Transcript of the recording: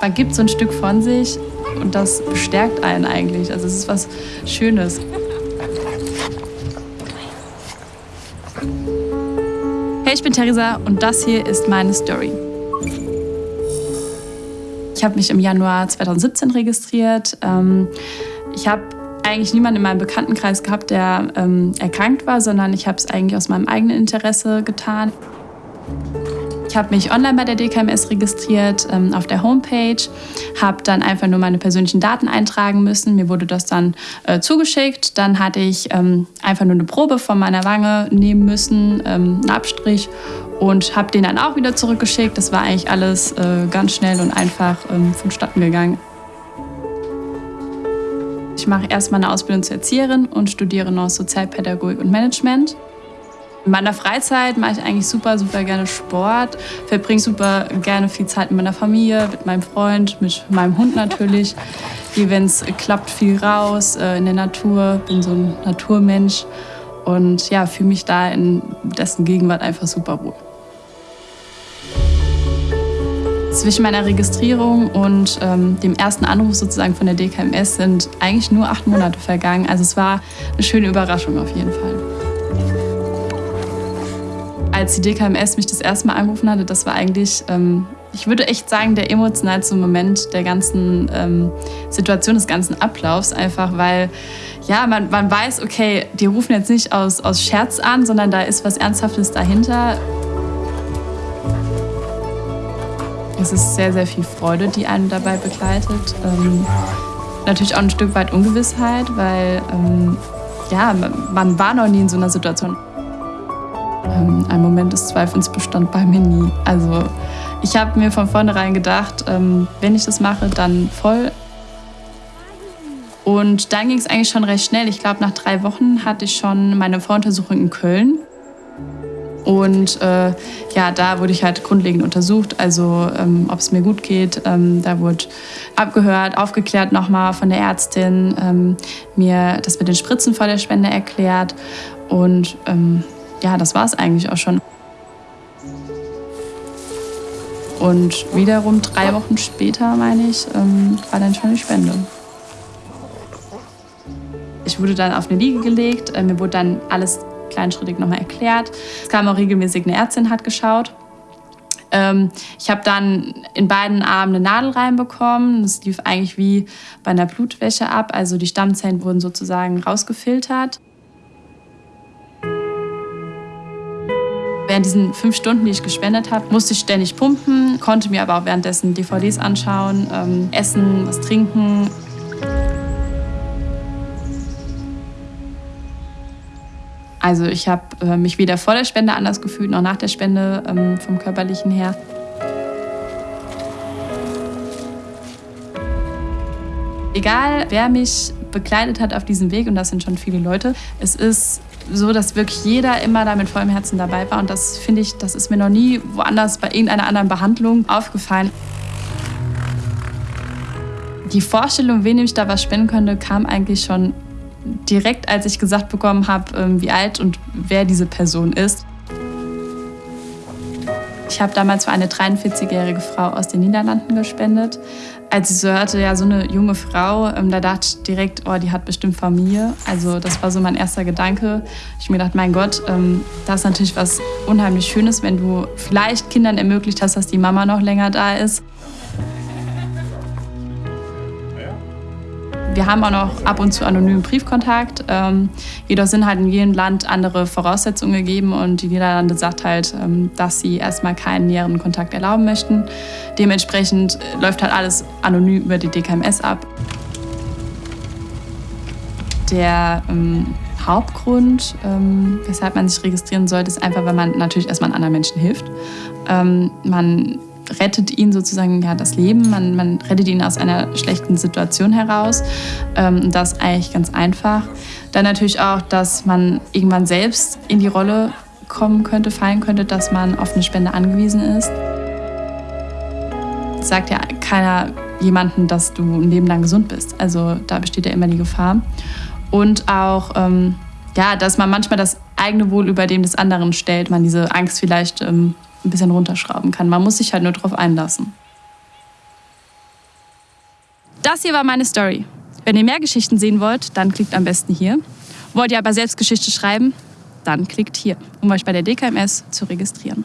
man gibt so ein Stück von sich und das bestärkt einen eigentlich. Also es ist was Schönes. Hey, ich bin Theresa und das hier ist meine Story. Ich habe mich im Januar 2017 registriert. Ähm, ich habe eigentlich niemanden in meinem Bekanntenkreis gehabt, der ähm, erkrankt war, sondern ich habe es eigentlich aus meinem eigenen Interesse getan. Ich habe mich online bei der DKMS registriert ähm, auf der Homepage, habe dann einfach nur meine persönlichen Daten eintragen müssen. Mir wurde das dann äh, zugeschickt. Dann hatte ich ähm, einfach nur eine Probe von meiner Wange nehmen müssen, ähm, einen Abstrich und habe den dann auch wieder zurückgeschickt. Das war eigentlich alles äh, ganz schnell und einfach ähm, vonstatten gegangen. Ich mache erstmal eine Ausbildung zur Erzieherin und studiere noch Sozialpädagogik und Management. In meiner Freizeit mache ich eigentlich super, super gerne Sport, verbringe super gerne viel Zeit mit meiner Familie, mit meinem Freund, mit meinem Hund natürlich. Gehe, wenn es klappt, viel raus äh, in der Natur, bin so ein Naturmensch und ja, fühle mich da in dessen Gegenwart einfach super wohl. Zwischen meiner Registrierung und ähm, dem ersten Anruf sozusagen von der DKMS sind eigentlich nur acht Monate vergangen. Also es war eine schöne Überraschung auf jeden Fall als die DKMS mich das erste Mal angerufen hatte, das war eigentlich, ähm, ich würde echt sagen, der emotionalste Moment der ganzen ähm, Situation, des ganzen Ablaufs. Einfach weil, ja, man, man weiß, okay, die rufen jetzt nicht aus, aus Scherz an, sondern da ist was Ernsthaftes dahinter. Es ist sehr, sehr viel Freude, die einen dabei begleitet. Ähm, natürlich auch ein Stück weit Ungewissheit, weil ähm, ja, man war noch nie in so einer Situation. Ähm, ein Moment des Zweifels bestand bei mir nie. Also ich habe mir von vornherein gedacht, ähm, wenn ich das mache, dann voll. Und dann ging es eigentlich schon recht schnell. Ich glaube, nach drei Wochen hatte ich schon meine Voruntersuchung in Köln. Und äh, ja, da wurde ich halt grundlegend untersucht, also ähm, ob es mir gut geht. Ähm, da wurde abgehört, aufgeklärt nochmal von der Ärztin, ähm, mir das mit den Spritzen vor der Spende erklärt. Und ähm, ja, das war es eigentlich auch schon. Und wiederum drei Wochen später, meine ich, ähm, war dann schon die Spende. Ich wurde dann auf eine Liege gelegt, äh, mir wurde dann alles kleinschrittig nochmal erklärt. Es kam auch regelmäßig eine Ärztin, hat geschaut. Ähm, ich habe dann in beiden Armen eine Nadel reinbekommen. Das lief eigentlich wie bei einer Blutwäsche ab. Also die Stammzellen wurden sozusagen rausgefiltert. Während diesen fünf Stunden, die ich gespendet habe, musste ich ständig pumpen, konnte mir aber auch währenddessen DVDs anschauen, ähm, essen, was trinken. Also ich habe äh, mich weder vor der Spende anders gefühlt noch nach der Spende ähm, vom körperlichen her. Egal, wer mich begleitet hat auf diesem Weg, und das sind schon viele Leute, es ist so, dass wirklich jeder immer da mit vollem Herzen dabei war. Und das finde ich, das ist mir noch nie woanders bei irgendeiner anderen Behandlung aufgefallen. Die Vorstellung, wen ich da was spenden könnte, kam eigentlich schon direkt, als ich gesagt bekommen habe, ähm, wie alt und wer diese Person ist. Ich habe damals für eine 43-jährige Frau aus den Niederlanden gespendet. Als ich so hörte, ja, so eine junge Frau, ähm, da dachte ich direkt, oh, die hat bestimmt Familie. Also das war so mein erster Gedanke. Ich mir gedacht, mein Gott, ähm, das ist natürlich was unheimlich Schönes, wenn du vielleicht Kindern ermöglicht hast, dass die Mama noch länger da ist. Wir haben auch noch ab und zu anonymen Briefkontakt. Ähm, jedoch sind halt in jedem Land andere Voraussetzungen gegeben und die Niederlande sagt halt, ähm, dass sie erstmal keinen näheren Kontakt erlauben möchten. Dementsprechend äh, läuft halt alles anonym über die DKMS ab. Der ähm, Hauptgrund, ähm, weshalb man sich registrieren sollte, ist einfach, weil man natürlich erstmal anderen Menschen hilft. Ähm, man rettet ihn sozusagen ja, das Leben, man, man rettet ihn aus einer schlechten Situation heraus. Ähm, das eigentlich ganz einfach. Dann natürlich auch, dass man irgendwann selbst in die Rolle kommen könnte, fallen könnte, dass man auf eine Spende angewiesen ist. Sagt ja keiner jemanden, dass du ein Leben lang gesund bist. Also da besteht ja immer die Gefahr. Und auch, ähm, ja, dass man manchmal das eigene Wohl über dem des anderen stellt, man diese Angst vielleicht ähm, ein bisschen runterschrauben kann. Man muss sich halt nur darauf einlassen. Das hier war meine Story. Wenn ihr mehr Geschichten sehen wollt, dann klickt am besten hier. Wollt ihr aber selbst Geschichte schreiben? Dann klickt hier, um euch bei der DKMS zu registrieren.